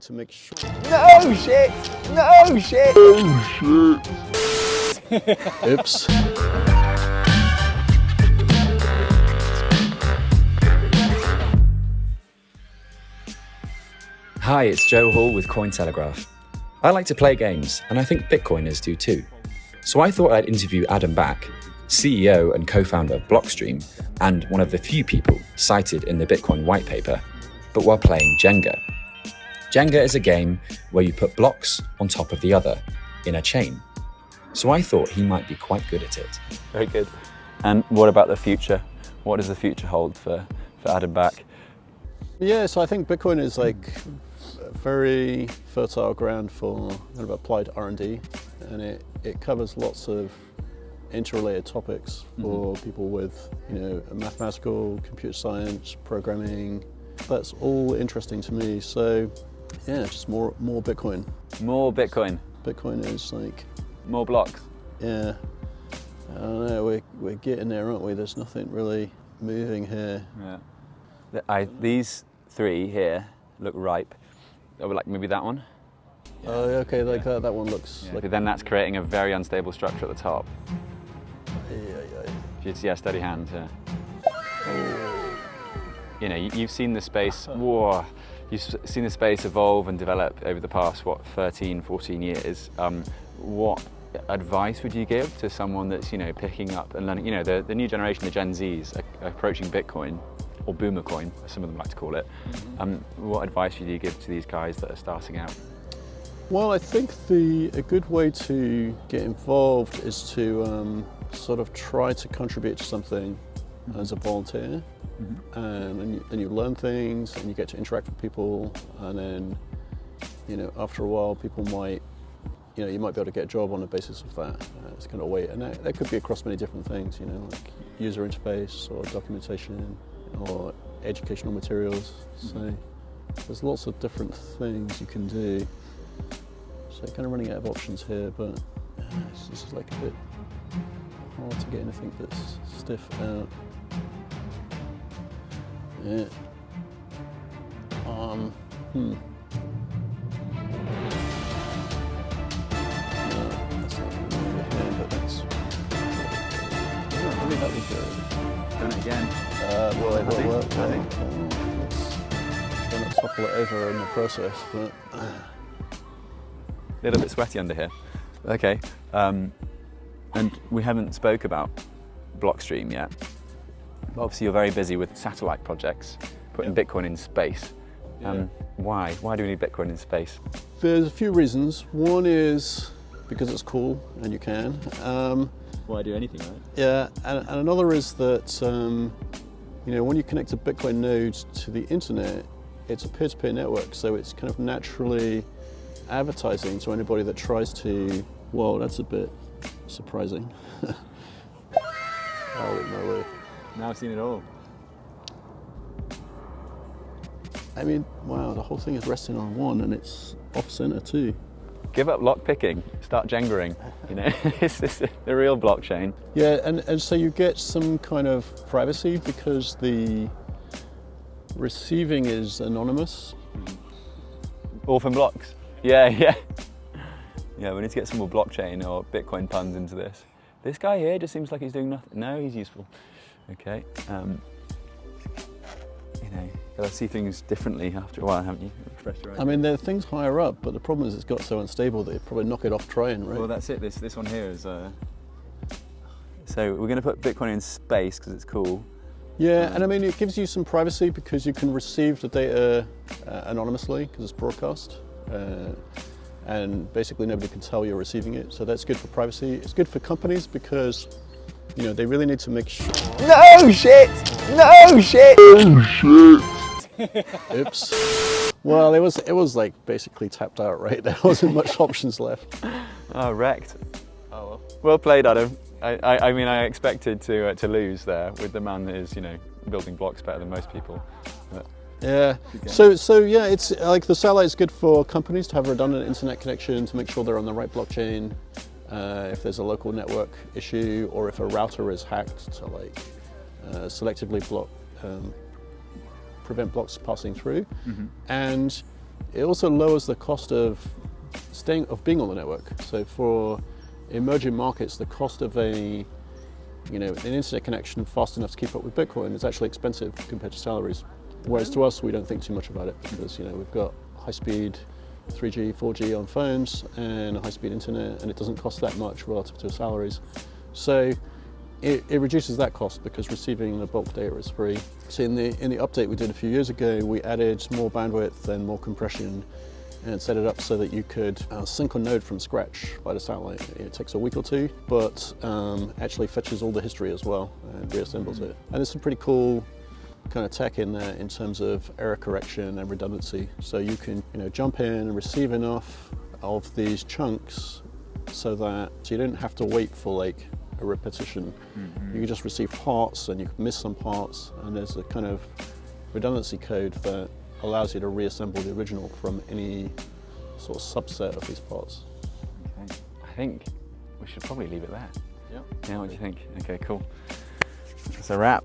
to make sure. No shit! No shit! Oh shit! Oops. Hi, it's Joe Hall with Cointelegraph. I like to play games, and I think Bitcoiners do too. So I thought I'd interview Adam Back, CEO and co founder of Blockstream, and one of the few people cited in the Bitcoin white paper, but while playing Jenga. Jenga is a game where you put blocks on top of the other in a chain. So I thought he might be quite good at it. Very good. And what about the future? What does the future hold for, for Adam Back? Yeah, so I think Bitcoin is like very fertile ground for kind of applied R&D and it, it covers lots of interrelated topics mm-hmm. for people with, you know, mathematical, computer science, programming. That's all interesting to me. So yeah, just more more Bitcoin. More Bitcoin, Bitcoin is like, more blocks. yeah, I don't know, we're, we're getting there, aren't we? There's nothing really moving here. Yeah. The- I, these three here look ripe. I would like maybe that one. Oh, okay, like that, that one looks like, But then that's creating a very unstable structure at the top. yeah, yeah. If you yeah, steady hand. Yeah. You know, you, you've seen the space. Whoa, you've seen the space evolve and develop over the past what 13, 14 years. Um, what advice would you give to someone that's you know picking up and learning? You know, the, the new generation, the Gen Zs, are approaching Bitcoin or Boomer Coin, as some of them like to call it. Um, what advice would you give to these guys that are starting out? Well, I think the a good way to get involved is to um, sort of try to contribute to something as a volunteer, um, and you, then you learn things and you get to interact with people, and then you know after a while people might you know you might be able to get a job on the basis of that. Uh, it's kind of way, and that, that could be across many different things, you know, like user interface or documentation or educational materials. So there's lots of different things you can do. So kind of running out of options here, but uh, it's just like a bit hard to get anything that's stiff out. That'd be good. Done it again. Uh, well, it will work. Well, oh, let's try not to topple it over in the process, but. A little bit sweaty under here. Okay. Um, and we haven't spoke about Blockstream yet. But obviously, you're very busy with satellite projects, putting Bitcoin in space. Um, why? Why do we need Bitcoin in space? There's a few reasons. One is because it's cool and you can. Um, Why do anything, right? yeah, and, and another is that um, you know when you connect a Bitcoin node to the internet, it's a peer-to-peer network, so it's kind of naturally advertising to anybody that tries to. Whoa, that's a bit surprising. Holy moly! Now I've seen it all. I mean, wow, the whole thing is resting on one, and it's off-center too. Give up lock picking. Start jengering. You know, it's, it's the real blockchain. Yeah, and, and so you get some kind of privacy because the receiving is anonymous. Orphan blocks. Yeah, yeah. Yeah, we need to get some more blockchain or Bitcoin puns into this. This guy here just seems like he's doing nothing. No, he's useful. Okay. Um, you know, gotta see things differently after a while, haven't you? I mean, there are things higher up, but the problem is it's got so unstable that you'd probably knock it off trying, right? Well, that's it. This this one here is. Uh... So we're going to put Bitcoin in space because it's cool. yeah, and I mean, it gives you some privacy because you can receive the data uh, anonymously because it's broadcast. Uh, and basically nobody can tell you're receiving it. So that's good for privacy. It's good for companies because, you know, they really need to make sure. No shit! No shit! Oh shit! Oops. Well, it was it was like basically tapped out, right? There wasn't much options left. Oh, wrecked. Oh well. Well played, Adam. I, I, I mean, I expected to uh, to lose there with the man that is, you know, building blocks better than most people. But Yeah. So so yeah, it's like the satellite is good for companies to have redundant internet connection to make sure they're on the right blockchain. Uh, if there's a local network issue or if a router is hacked to like uh, selectively block um, prevent blocks passing through. And It also lowers the cost of staying of being on the network. So for emerging markets, the cost of a you know an internet connection fast enough to keep up with Bitcoin is actually expensive compared to salaries. Whereas to us, we don't think too much about it because you know we've got high speed 3G, 4G on phones and high speed internet, and it doesn't cost that much relative to salaries. So it, it, reduces that cost because receiving the bulk data is free. So in the, in the update we did a few years ago, we added more bandwidth and more compression and set it up so that you could uh, sync a node from scratch by the satellite. It takes a week or two, but um, actually fetches all the history as well and reassembles it. And there's some pretty cool kind of tech in there in terms of error correction and redundancy. So you can you know, jump in and receive enough of these chunks so that so you don't have to wait for like a repetition. Mm -hmm. You can just receive parts and you can miss some parts and there's a kind of redundancy code that allows you to reassemble the original from any sort of subset of these parts. Okay. I think we should probably leave it there. Yeah. Yeah, what do you think? Okay, cool. That's a wrap.